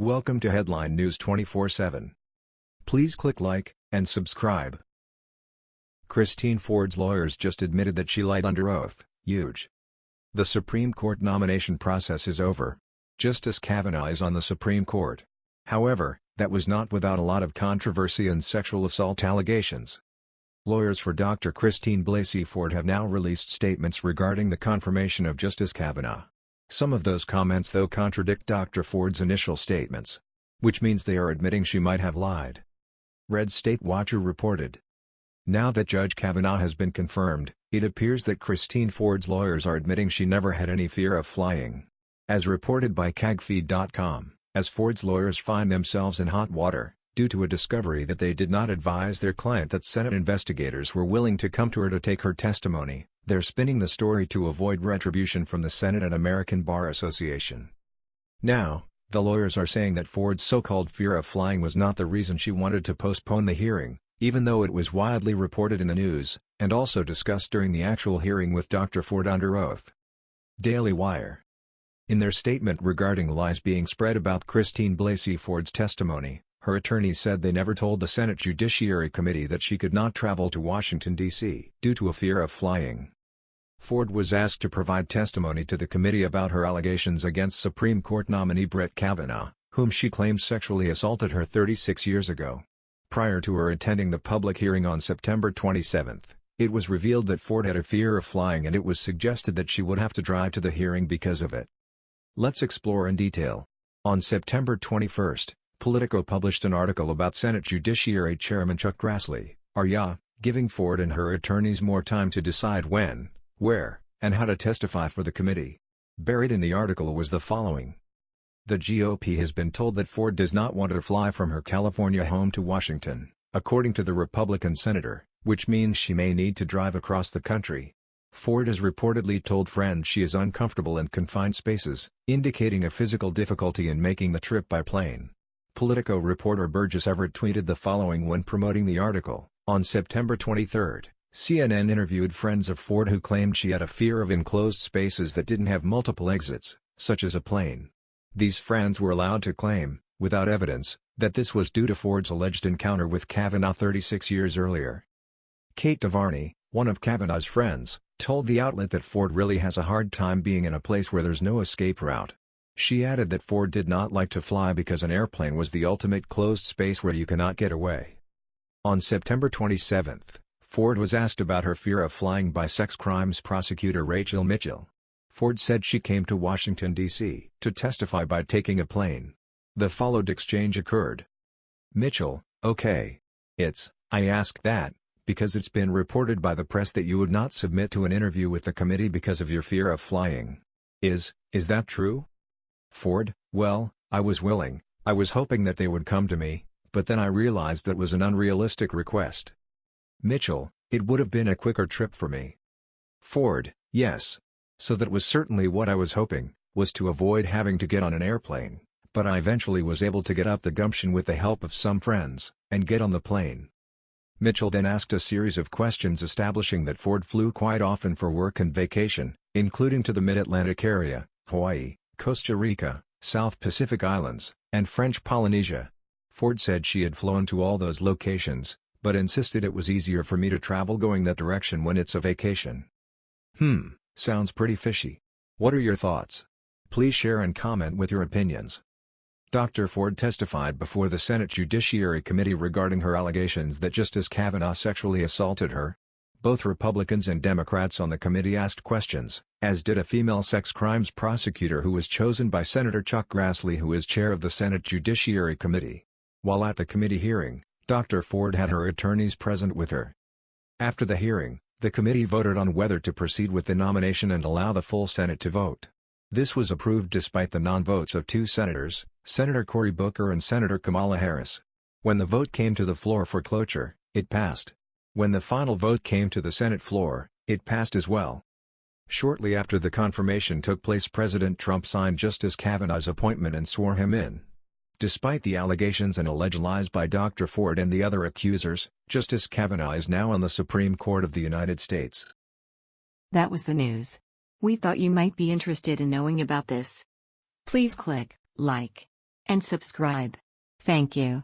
Welcome to Headline News 24/7. Please click like and subscribe. Christine Ford's lawyers just admitted that she lied under oath. Huge. The Supreme Court nomination process is over. Justice Kavanaugh is on the Supreme Court. However, that was not without a lot of controversy and sexual assault allegations. Lawyers for Dr. Christine Blasey Ford have now released statements regarding the confirmation of Justice Kavanaugh. Some of those comments though contradict Dr. Ford's initial statements. Which means they are admitting she might have lied. Red State Watcher reported. Now that Judge Kavanaugh has been confirmed, it appears that Christine Ford's lawyers are admitting she never had any fear of flying. As reported by CAGFeed.com, as Ford's lawyers find themselves in hot water, due to a discovery that they did not advise their client that Senate investigators were willing to come to her to take her testimony, they're spinning the story to avoid retribution from the Senate and American Bar Association. Now, the lawyers are saying that Ford's so-called fear of flying was not the reason she wanted to postpone the hearing, even though it was widely reported in the news, and also discussed during the actual hearing with Dr. Ford under oath. Daily Wire In their statement regarding lies being spread about Christine Blasey Ford's testimony, her attorneys said they never told the Senate Judiciary Committee that she could not travel to Washington, D.C. due to a fear of flying. Ford was asked to provide testimony to the committee about her allegations against Supreme Court nominee Brett Kavanaugh, whom she claims sexually assaulted her 36 years ago. Prior to her attending the public hearing on September 27, it was revealed that Ford had a fear of flying and it was suggested that she would have to drive to the hearing because of it. Let's explore in detail. On September 21, Politico published an article about Senate Judiciary Chairman Chuck Grassley, RYA, giving Ford and her attorneys more time to decide when, where, and how to testify for the committee. Buried in the article was the following. The GOP has been told that Ford does not want to fly from her California home to Washington, according to the Republican senator, which means she may need to drive across the country. Ford has reportedly told friends she is uncomfortable in confined spaces, indicating a physical difficulty in making the trip by plane. Politico reporter Burgess Everett tweeted the following when promoting the article. On September 23, CNN interviewed friends of Ford who claimed she had a fear of enclosed spaces that didn't have multiple exits, such as a plane. These friends were allowed to claim, without evidence, that this was due to Ford's alleged encounter with Kavanaugh 36 years earlier. Kate DeVarney, one of Kavanaugh's friends, told the outlet that Ford really has a hard time being in a place where there's no escape route. She added that Ford did not like to fly because an airplane was the ultimate closed space where you cannot get away. On September 27, Ford was asked about her fear of flying by sex crimes prosecutor Rachel Mitchell. Ford said she came to Washington, D.C. to testify by taking a plane. The followed exchange occurred. Mitchell, okay. It's, I asked that, because it's been reported by the press that you would not submit to an interview with the committee because of your fear of flying. Is, is that true? Ford, well, I was willing, I was hoping that they would come to me, but then I realized that was an unrealistic request. Mitchell, it would have been a quicker trip for me. Ford, yes. So that was certainly what I was hoping, was to avoid having to get on an airplane, but I eventually was able to get up the gumption with the help of some friends, and get on the plane. Mitchell then asked a series of questions establishing that Ford flew quite often for work and vacation, including to the Mid-Atlantic area, Hawaii, Costa Rica, South Pacific Islands, and French Polynesia. Ford said she had flown to all those locations, but insisted it was easier for me to travel going that direction when it's a vacation. Hmm, sounds pretty fishy. What are your thoughts? Please share and comment with your opinions. Dr. Ford testified before the Senate Judiciary Committee regarding her allegations that Justice Kavanaugh sexually assaulted her, both Republicans and Democrats on the committee asked questions, as did a female sex crimes prosecutor who was chosen by Senator Chuck Grassley who is chair of the Senate Judiciary Committee. While at the committee hearing, Dr. Ford had her attorneys present with her. After the hearing, the committee voted on whether to proceed with the nomination and allow the full Senate to vote. This was approved despite the non-votes of two senators, Senator Cory Booker and Senator Kamala Harris. When the vote came to the floor for cloture, it passed. When the final vote came to the Senate floor, it passed as well. Shortly after the confirmation took place President Trump signed Justice Kavanaugh's appointment and swore him in. Despite the allegations and alleged lies by Dr. Ford and the other accusers, Justice Kavanaugh is now on the Supreme Court of the United States. That was the news. We thought you might be interested in knowing about this. Please click like and subscribe. Thank you.